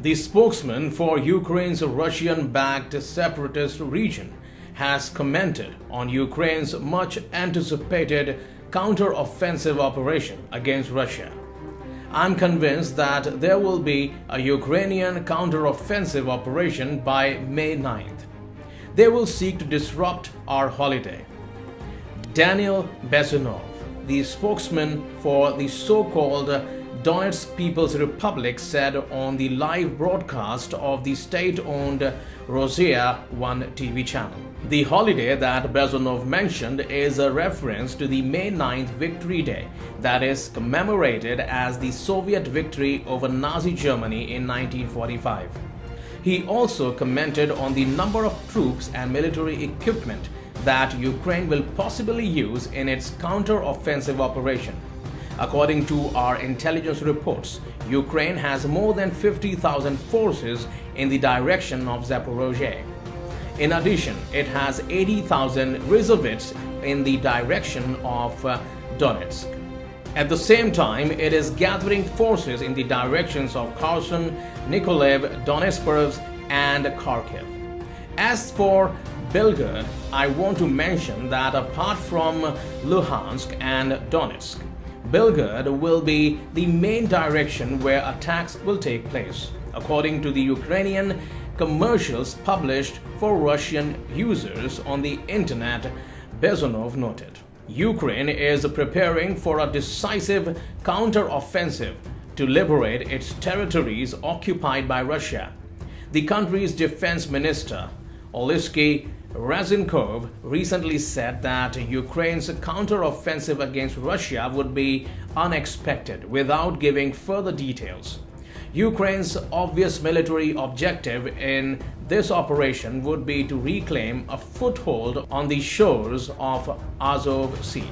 The spokesman for Ukraine's Russian-backed separatist region has commented on Ukraine's much anticipated counter-offensive operation against Russia. I'm convinced that there will be a Ukrainian counter-offensive operation by May 9th. They will seek to disrupt our holiday. Daniel Bezsonov, the spokesman for the so-called Donetsk People's Republic said on the live broadcast of the state-owned Rossiya 1 TV channel. The holiday that Bezsonov mentioned is a reference to the May 9th Victory Day that is commemorated as the Soviet victory over Nazi Germany in 1945. He also commented on the number of troops and military equipment that Ukraine will possibly use in its counter-offensive operation. According to our intelligence reports, Ukraine has more than 50,000 forces in the direction of Zaporozhye. In addition, it has 80,000 reservists in the direction of uh, Donetsk. At the same time, it is gathering forces in the directions of Kherson, Nikolaev, Donetsk and Kharkiv. As for Belgorod, I want to mention that apart from Luhansk and Donetsk, Belgorod will be the main direction where attacks will take place, according to the Ukrainian commercials published for Russian users on the internet, Bezsonov noted. Ukraine is preparing for a decisive counter-offensive to liberate its territories occupied by Russia. The country's defense minister, Oleksiy Reznikov recently said that Ukraine's counter-offensive against Russia would be unexpected without giving further details. Ukraine's obvious military objective in this operation would be to reclaim a foothold on the shores of Azov Sea.